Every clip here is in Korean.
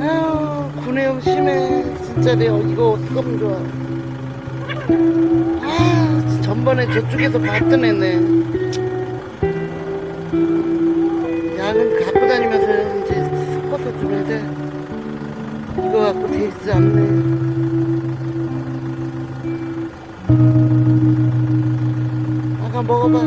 아유 구내염 심해 진짜 내가 이거 어떡하면 좋아. 아 전번에 저쪽에서 봤던 애네. 약은 갖고 다니면서 이제 섞어서 줘야 돼 이거 갖고 돼 있지 않네. 먹어봐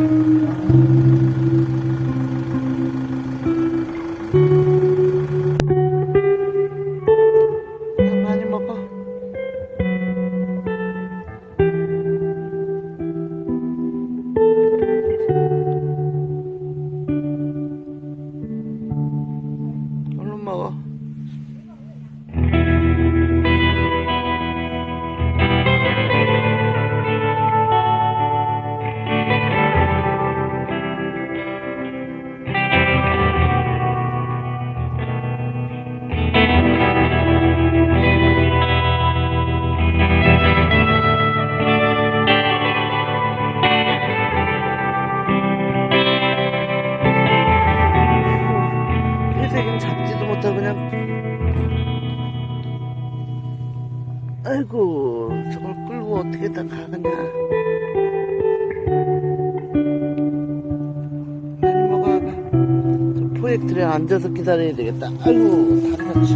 회색은 잡지도 못하고 그냥. 아이고 저걸 끌고 어떻게 다 가느냐. 많이 먹어봐 저 포획틀에 앉아서 기다려야 되겠다. 아이고 다리 다치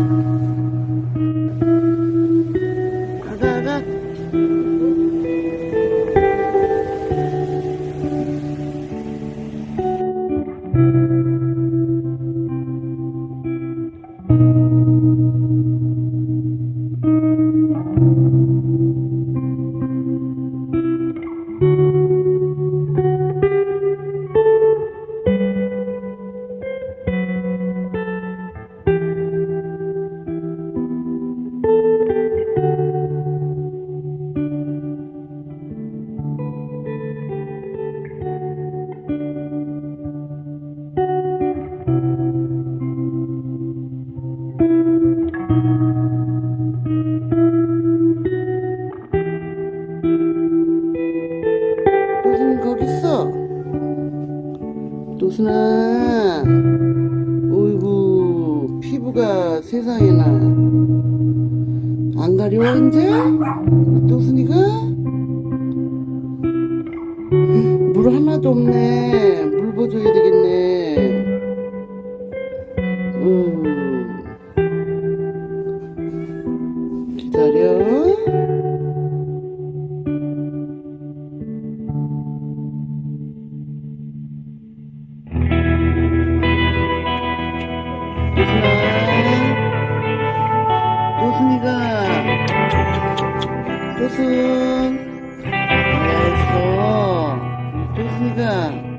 도순아 어이구 피부가 세상에나 안 가려워 이제? 도순이가? 물 하나도 없네 물 부어줘야 되겠네 음. 도순아 도순이가 도순. 잘했어 도순이가